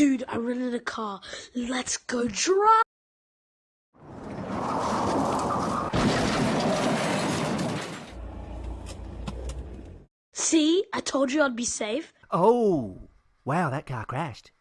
Dude, I rented a car. Let's go drive. See, I told you I'd be safe. Oh, wow, that car crashed.